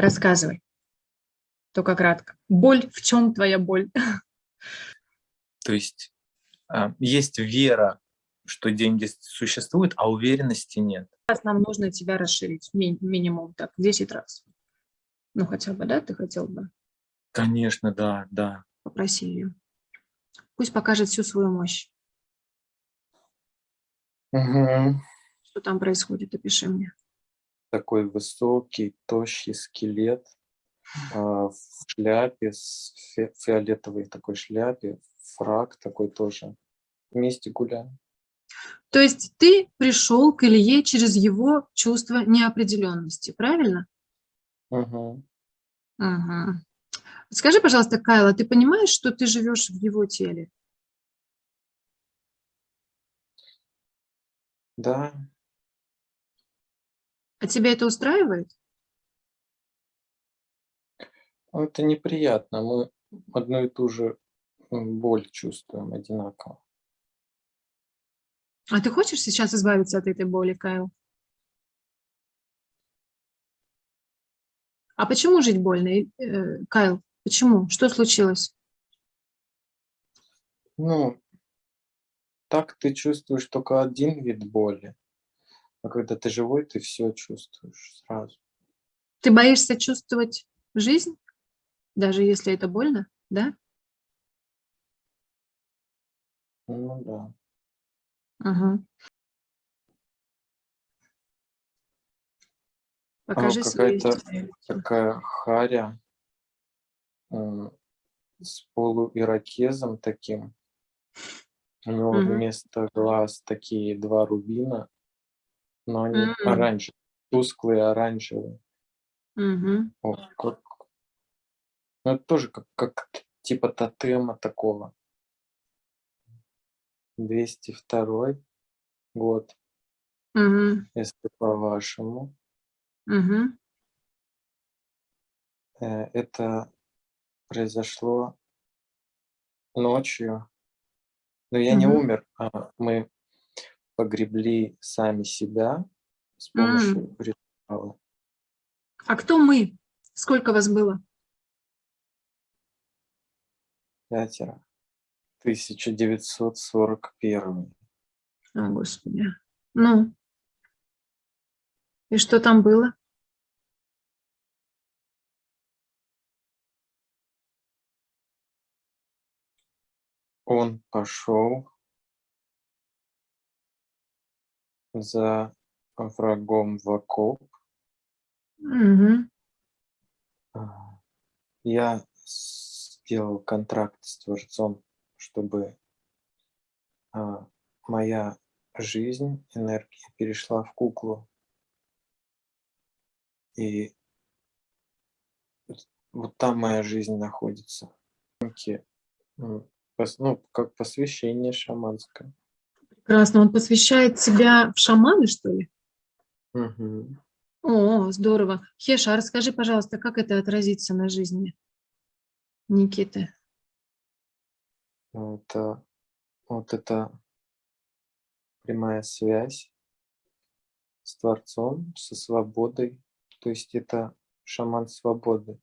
Рассказывай. Только кратко. Боль, в чем твоя боль? То есть а, есть вера, что деньги существуют, а уверенности нет. Раз нам нужно тебя расширить, ми минимум так, 10 раз. Ну, хотя бы, да, ты хотел бы? Конечно, да, да. Попроси ее. Пусть покажет всю свою мощь. Угу. Что там происходит, опиши мне. Такой высокий, тощий скелет а, в шляпе, с фи фиолетовой такой шляпе, фраг такой тоже. Вместе гуляем. То есть ты пришел к Илье через его чувство неопределенности, правильно? Угу. Угу. Скажи, пожалуйста, Кайла, ты понимаешь, что ты живешь в его теле? Да. А тебя это устраивает? Ну, это неприятно. Мы одну и ту же боль чувствуем одинаково. А ты хочешь сейчас избавиться от этой боли, Кайл? А почему жить больно, э, Кайл? Почему? Что случилось? Ну, так ты чувствуешь только один вид боли. А когда ты живой, ты все чувствуешь сразу. Ты боишься чувствовать жизнь, даже если это больно, да? Ну да. Ага. Покажи какая-то такая харя э, с полуирокезом таким. У него Мгм. вместо глаз такие два рубина, но они М. оранжевые, тусклые оранжевые. Мгм. О, как... Ну, это тоже как, как типа тотема такого. 202 год, Мгм. если по-вашему. Мгм. Э, Это произошло ночью. Но я не Мгм. умер, а мы погребли сами себя с помощью ритуала. А кто мы? Сколько вас было? Пятеро. 1941. О, Господи. Ну, и что там было? Он пошел за врагом в окоп. А, Я сделал контракт с Творцом, чтобы а, моя жизнь, энергия перешла в куклу. И вот- там моя жизнь находится. Пос- Ну, как посвящение шаманское. Прекрасно. Он посвящает себя в шаманы, что ли? Мгм. О, здорово. Хеша, расскажи, пожалуйста, как это отразится на жизни Никиты? Это, вот это прямая связь с Творцом, со свободой. То есть это шаман свободы.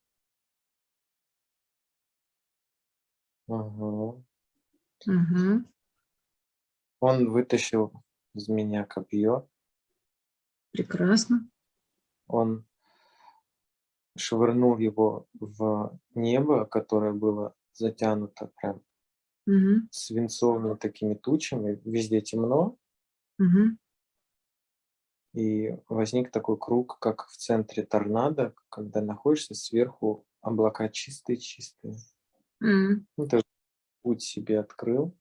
Ага. Мгм. Он вытащил из меня копье, Прекрасно. он швырнул его в небо, которое было затянуто прям Мгм. свинцовыми такими тучами, везде темно, Мгм. и возник такой круг, как в центре торнадо, когда находишься сверху, облака чистые-чистые. М. Ну, ты путь себе открыл,